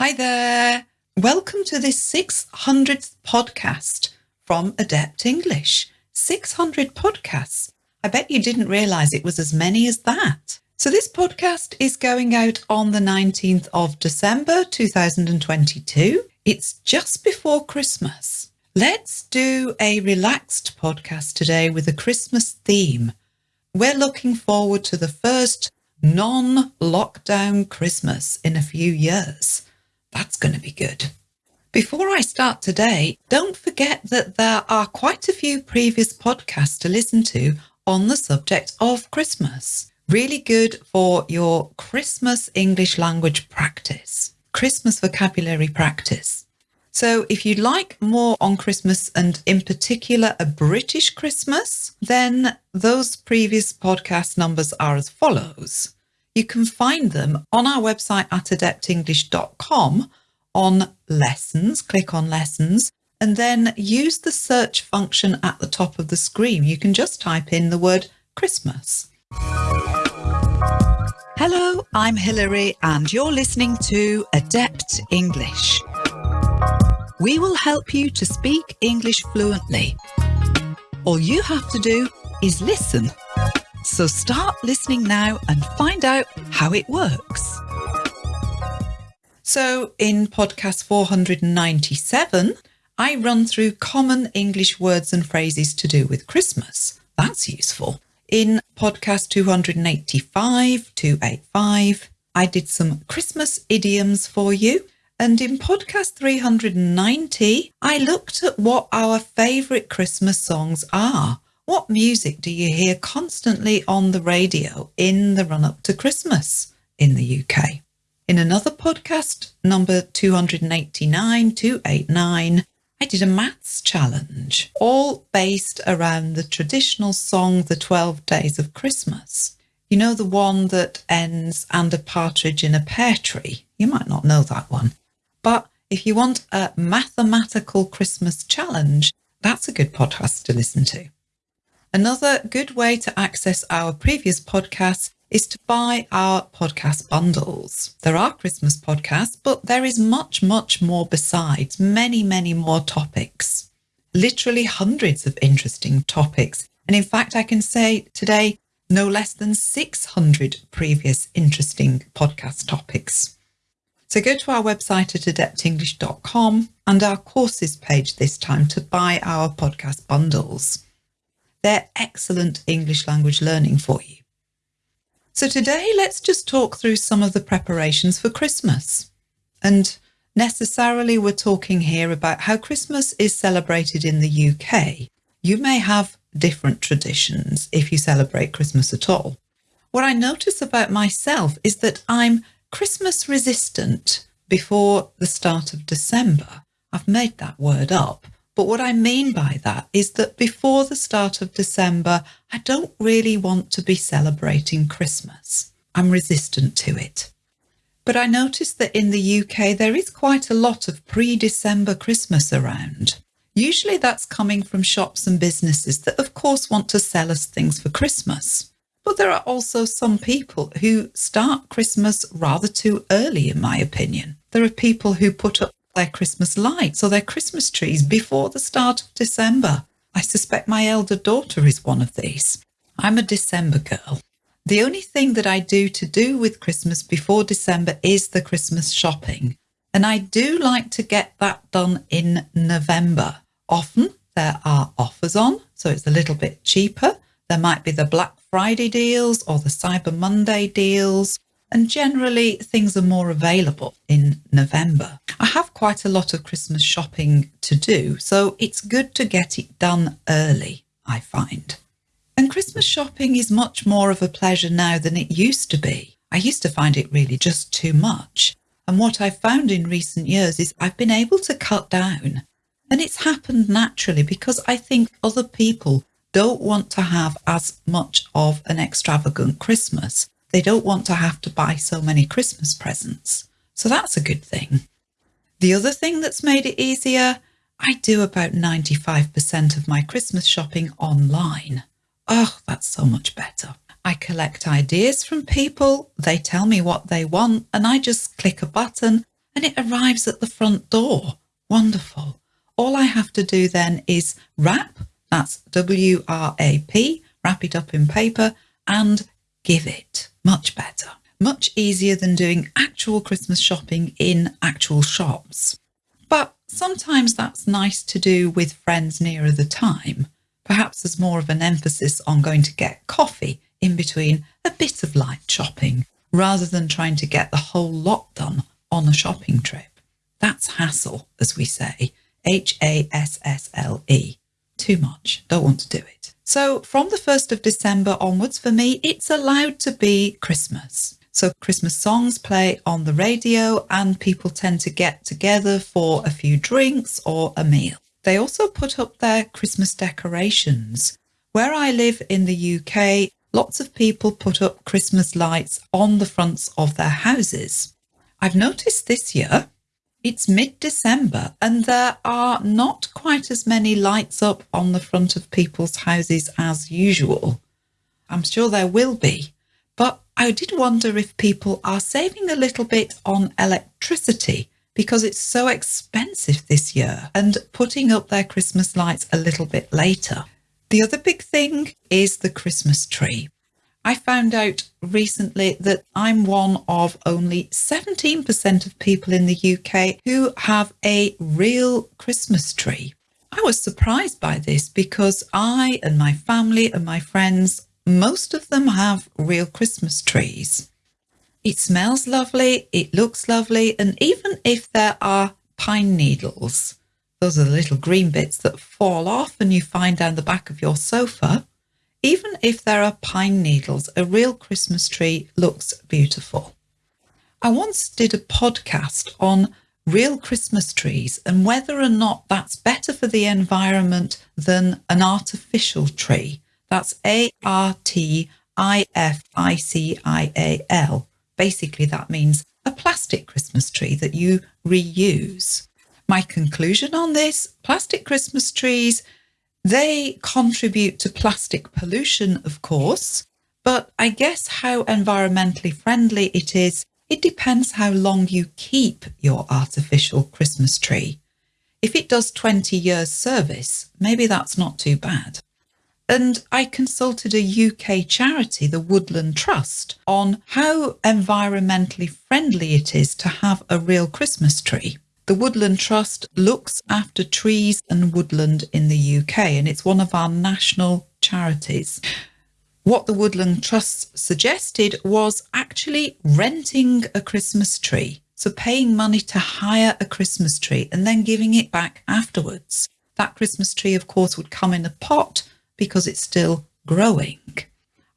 Hi there. Welcome to this 600th podcast from Adept English. 600 podcasts. I bet you didn't realize it was as many as that. So, this podcast is going out on the 19th of December 2022. It's just before Christmas. Let's do a relaxed podcast today with a Christmas theme. We're looking forward to the first non lockdown Christmas in a few years. That's going to be good. Before I start today, don't forget that there are quite a few previous podcasts to listen to on the subject of Christmas. Really good for your Christmas English language practice, Christmas vocabulary practice. So, if you'd like more on Christmas and in particular a British Christmas, then those previous podcast numbers are as follows. You can find them on our website at adeptenglish.com on lessons, click on lessons, and then use the search function at the top of the screen. You can just type in the word Christmas. Hello, I'm Hilary, and you're listening to Adept English. We will help you to speak English fluently. All you have to do is listen. So start listening now and find out how it works. So, in podcast 497, I run through common English words and phrases to do with Christmas. That's useful. In podcast 285, 285, I did some Christmas idioms for you. And in podcast 390, I looked at what our favourite Christmas songs are. What music do you hear constantly on the radio in the run up to Christmas in the UK? In another podcast, number 289, 289, I did a maths challenge, all based around the traditional song, The 12 Days of Christmas. You know, the one that ends, and a partridge in a pear tree. You might not know that one. But if you want a mathematical Christmas challenge, that's a good podcast to listen to. Another good way to access our previous podcasts is to buy our podcast bundles. There are Christmas podcasts, but there is much, much more besides, many, many more topics. Literally hundreds of interesting topics. And in fact, I can say today, no less than 600 previous interesting podcast topics. So go to our website at adeptenglish.com and our courses page this time to buy our podcast bundles. They're excellent English language learning for you. So today, let's just talk through some of the preparations for Christmas. And necessarily, we're talking here about how Christmas is celebrated in the UK. You may have different traditions if you celebrate Christmas at all. What I notice about myself is that I'm Christmas resistant before the start of December. I've made that word up. But what I mean by that is that before the start of December, I don't really want to be celebrating Christmas. I'm resistant to it. But I noticed that in the UK, there is quite a lot of pre December Christmas around. Usually that's coming from shops and businesses that, of course, want to sell us things for Christmas. But there are also some people who start Christmas rather too early, in my opinion. There are people who put up their Christmas lights or their Christmas trees before the start of December. I suspect my elder daughter is one of these. I'm a December girl. The only thing that I do to do with Christmas before December is the Christmas shopping. And I do like to get that done in November. Often there are offers on, so it's a little bit cheaper. There might be the Black Friday deals or the Cyber Monday deals and generally things are more available in November. I have quite a lot of Christmas shopping to do, so it's good to get it done early, I find. And Christmas shopping is much more of a pleasure now than it used to be. I used to find it really just too much. And what I've found in recent years is I've been able to cut down. And it's happened naturally because I think other people don't want to have as much of an extravagant Christmas they don't want to have to buy so many Christmas presents. So that's a good thing. The other thing that's made it easier, I do about 95% of my Christmas shopping online. Oh, that's so much better. I collect ideas from people, they tell me what they want, and I just click a button and it arrives at the front door. Wonderful. All I have to do then is wrap, that's W R A P, wrap it up in paper and give it. Much better. Much easier than doing actual Christmas shopping in actual shops. But sometimes that's nice to do with friends nearer the time. Perhaps there's more of an emphasis on going to get coffee in between a bit of light shopping rather than trying to get the whole lot done on a shopping trip. That's hassle, as we say. H A S S L E. Too much. Don't want to do it. So from the 1st of December onwards, for me, it's allowed to be Christmas. So Christmas songs play on the radio and people tend to get together for a few drinks or a meal. They also put up their Christmas decorations. Where I live in the UK, lots of people put up Christmas lights on the fronts of their houses. I've noticed this year it's mid December and there are not quite as many lights up on the front of people's houses as usual. I'm sure there will be, but I did wonder if people are saving a little bit on electricity because it's so expensive this year and putting up their Christmas lights a little bit later. The other big thing is the Christmas tree. I found out recently that I'm one of only 17% of people in the UK who have a real Christmas tree. I was surprised by this because I and my family and my friends, most of them have real Christmas trees. It smells lovely, it looks lovely, and even if there are pine needles, those are the little green bits that fall off and you find down the back of your sofa, even if there are pine needles, a real Christmas tree looks beautiful. I once did a podcast on real Christmas trees and whether or not that's better for the environment than an artificial tree. That's A R T I F I C I A L. Basically, that means a plastic Christmas tree that you reuse. My conclusion on this plastic Christmas trees they contribute to plastic pollution, of course, but I guess how environmentally friendly it is, it depends how long you keep your artificial Christmas tree. If it does 20 years service, maybe that's not too bad. And I consulted a UK charity, the Woodland Trust, on how environmentally friendly it is to have a real Christmas tree. The Woodland Trust looks after trees and woodland in the UK, and it's one of our national charities. What the Woodland Trust suggested was actually renting a Christmas tree. So paying money to hire a Christmas tree and then giving it back afterwards. That Christmas tree, of course, would come in a pot because it's still growing.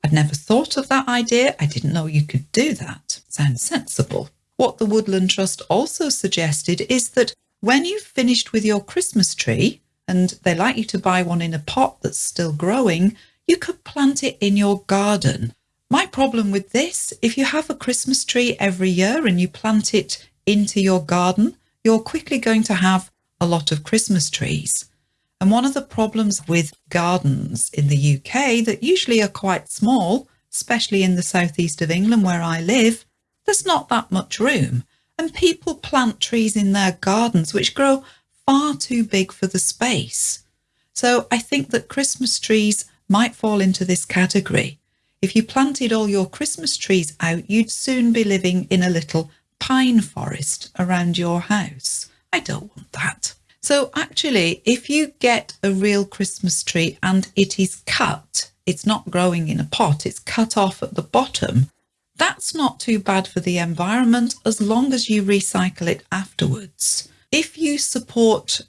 I'd never thought of that idea. I didn't know you could do that. Sounds sensible. What the Woodland Trust also suggested is that when you've finished with your Christmas tree, and they like you to buy one in a pot that's still growing, you could plant it in your garden. My problem with this, if you have a Christmas tree every year and you plant it into your garden, you're quickly going to have a lot of Christmas trees. And one of the problems with gardens in the UK that usually are quite small, especially in the southeast of England where I live, there's not that much room, and people plant trees in their gardens which grow far too big for the space. So I think that Christmas trees might fall into this category. If you planted all your Christmas trees out, you'd soon be living in a little pine forest around your house. I don't want that. So actually, if you get a real Christmas tree and it is cut, it's not growing in a pot, it's cut off at the bottom, that's not too bad for the environment as long as you recycle it afterwards. If you support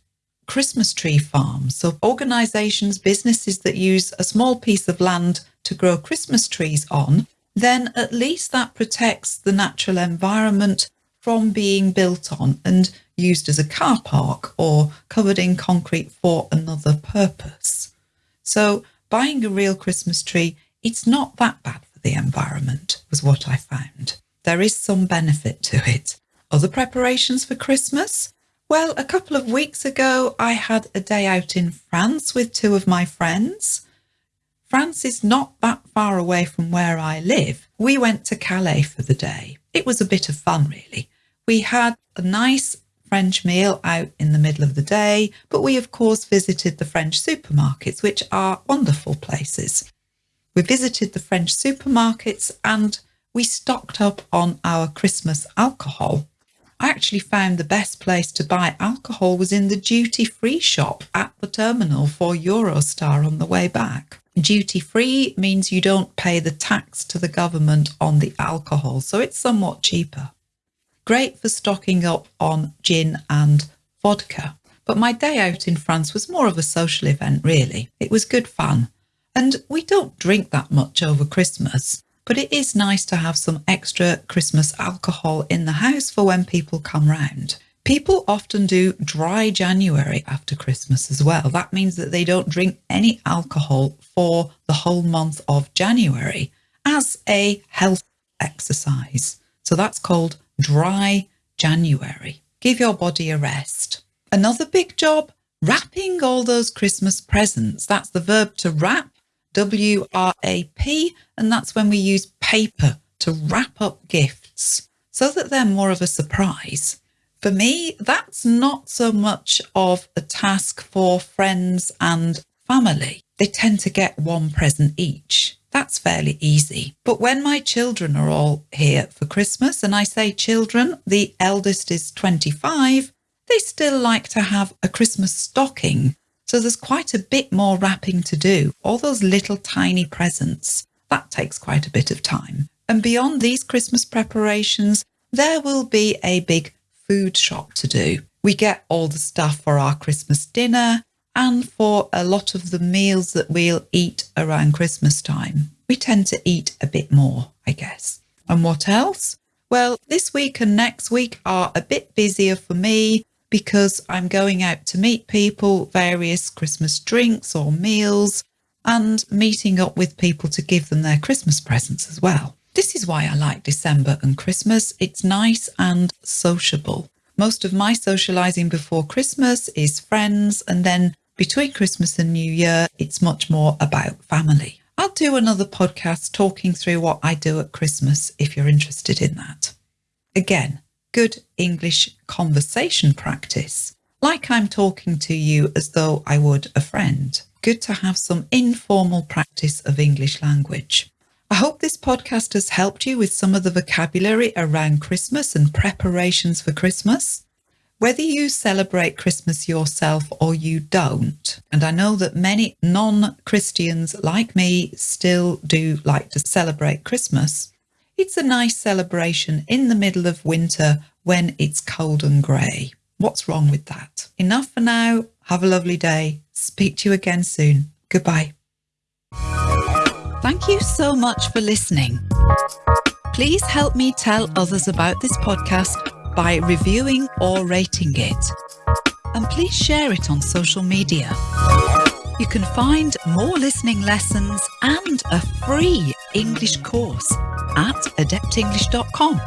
Christmas tree farms, so organisations, businesses that use a small piece of land to grow Christmas trees on, then at least that protects the natural environment from being built on and used as a car park or covered in concrete for another purpose. So buying a real Christmas tree, it's not that bad the environment, was what I found. There is some benefit to it. Other preparations for Christmas? Well, a couple of weeks ago, I had a day out in France with two of my friends. France is not that far away from where I live. We went to Calais for the day. It was a bit of fun, really. We had a nice French meal out in the middle of the day, but we of course visited the French supermarkets, which are wonderful places. We visited the French supermarkets and we stocked up on our Christmas alcohol. I actually found the best place to buy alcohol was in the duty free shop at the terminal for Eurostar on the way back. Duty free means you don't pay the tax to the government on the alcohol, so it's somewhat cheaper. Great for stocking up on gin and vodka. But my day out in France was more of a social event, really. It was good fun. And we don't drink that much over Christmas but it is nice to have some extra Christmas alcohol in the house for when people come round. People often do dry January after Christmas as well. That means that they don't drink any alcohol for the whole month of January as a health exercise. So that's called dry January. Give your body a rest. Another big job, wrapping all those Christmas presents. That's the verb to wrap W R A P, and that's when we use paper to wrap up gifts so that they're more of a surprise. For me, that's not so much of a task for friends and family. They tend to get one present each. That's fairly easy. But when my children are all here for Christmas, and I say children, the eldest is 25, they still like to have a Christmas stocking so there's quite a bit more wrapping to do. All those little tiny presents, that takes quite a bit of time. And beyond these Christmas preparations, there will be a big food shop to do. We get all the stuff for our Christmas dinner and for a lot of the meals that we'll eat around Christmas time. We tend to eat a bit more, I guess. And what else? Well, this week and next week are a bit busier for me because I'm going out to meet people, various Christmas drinks or meals, and meeting up with people to give them their Christmas presents as well. This is why I like December and Christmas. It's nice and sociable. Most of my socializing before Christmas is friends, and then between Christmas and New Year, it's much more about family. I'll do another podcast talking through what I do at Christmas if you're interested in that. Again, good English conversation practice, like I'm talking to you as though I would a friend. Good to have some informal practice of English language. I hope this podcast has helped you with some of the vocabulary around Christmas and preparations for Christmas. Whether you celebrate Christmas yourself or you don't, and I know that many non Christians like me still do like to celebrate Christmas, it's a nice celebration in the middle of winter when it's cold and grey. What's wrong with that? Enough for now. Have a lovely day. Speak to you again soon. Goodbye. Thank you so much for listening. Please help me tell others about this podcast by reviewing or rating it. And please share it on social media. You can find more listening lessons and a free English course at adeptenglish.com.